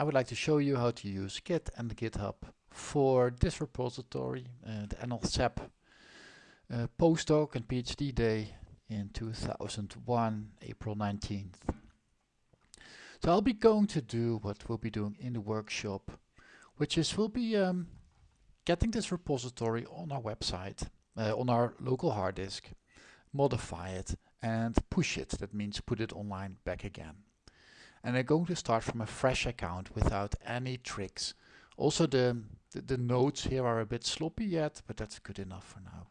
I would like to show you how to use Git and GitHub for this repository, uh, the NLSAP uh, postdoc and PhD day in 2001, April 19th. So I'll be going to do what we'll be doing in the workshop, which is we'll be um, getting this repository on our website, uh, on our local hard disk, modify it and push it. That means put it online back again. And I'm going to start from a fresh account without any tricks. Also the, the, the here are a bit sloppy yet, but that's good enough for now.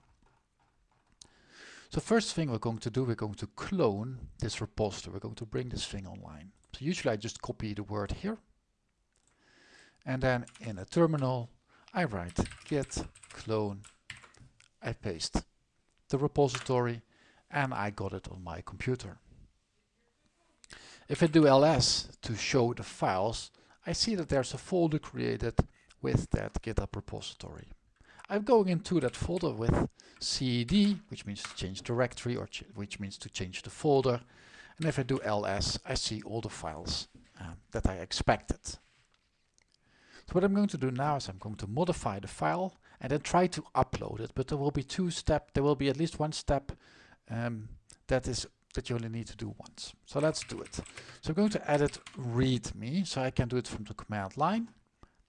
So first thing we're going to do, we're going to clone this repository. We're going to bring this thing online. So usually I just copy the word here. And then in a terminal, I write git clone. I paste the repository and I got it on my computer. If I do ls to show the files, I see that there's a folder created with that GitHub repository. I'm going into that folder with cd, which means to change directory, or ch which means to change the folder. And if I do ls, I see all the files um, that I expected. So what I'm going to do now is I'm going to modify the file and then try to upload it. But there will be two steps, there will be at least one step um, that is that you only need to do once. So let's do it. So I'm going to edit readme, so I can do it from the command line.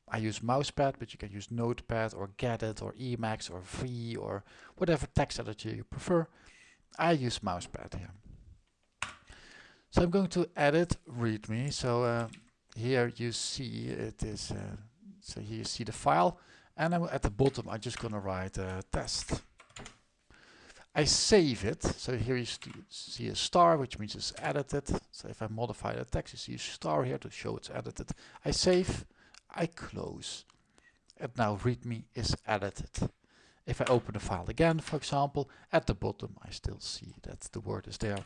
I use mousepad, but you can use notepad or gedit or emacs or v or whatever text editor you prefer. I use mousepad here. So I'm going to edit readme. So uh, here you see it is, uh, so here you see the file and I'm at the bottom I'm just going to write a test. I save it. So here you see a star, which means it's edited. So if I modify the text, you see a star here to show it's edited. I save, I close. And now readme is edited. If I open the file again, for example, at the bottom, I still see that the word is there.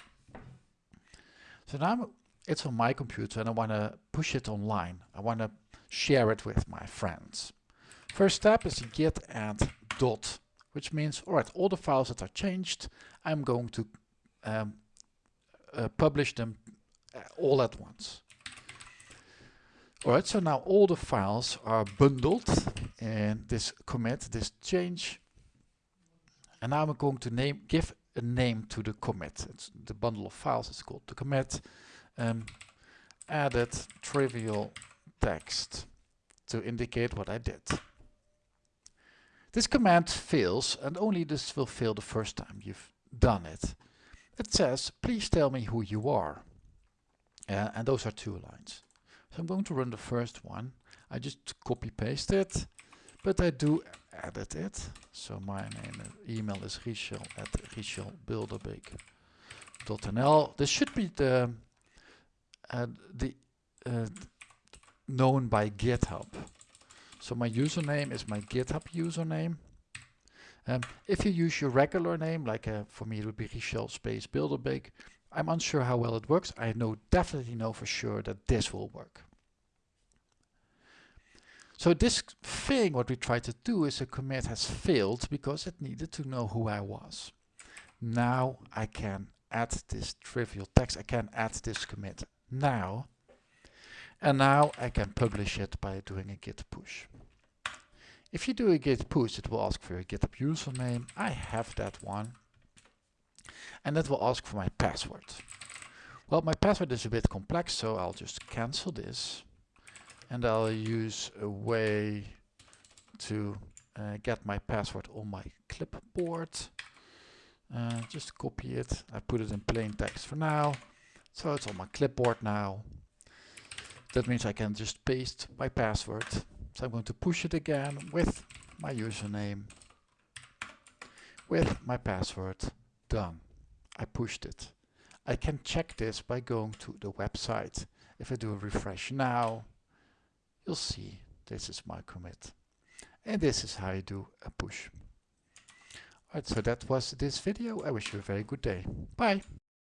So now it's on my computer and I want to push it online. I want to share it with my friends. First step is git add dot which means, all right, all the files that are changed, I'm going to um, uh, publish them uh, all at once. All right, so now all the files are bundled in this commit, this change. And now I'm going to name, give a name to the commit. It's the bundle of files, it's called the commit. Um, added trivial text to indicate what I did. This command fails and only this will fail the first time you've done it. It says, please tell me who you are. Uh, and those are two lines. So I'm going to run the first one. I just copy paste it, but I do edit it. So my name email is richel at richelbilderbeek.nl. This should be the, uh, the uh, known by GitHub. So my username is my GitHub username. Um, if you use your regular name, like uh, for me it would be Richel space Bilderbeek, I'm unsure how well it works. I know definitely know for sure that this will work. So this thing, what we tried to do is a commit has failed because it needed to know who I was. Now I can add this trivial text, I can add this commit now and now I can publish it by doing a git push. If you do a git push, it will ask for your GitHub username. I have that one. And it will ask for my password. Well, my password is a bit complex, so I'll just cancel this. And I'll use a way to uh, get my password on my clipboard. Uh, just copy it. I put it in plain text for now. So it's on my clipboard now. That means I can just paste my password. So I'm going to push it again with my username, with my password. Done. I pushed it. I can check this by going to the website. If I do a refresh now, you'll see this is my commit. And this is how you do a push. Alright, so that was this video. I wish you a very good day. Bye.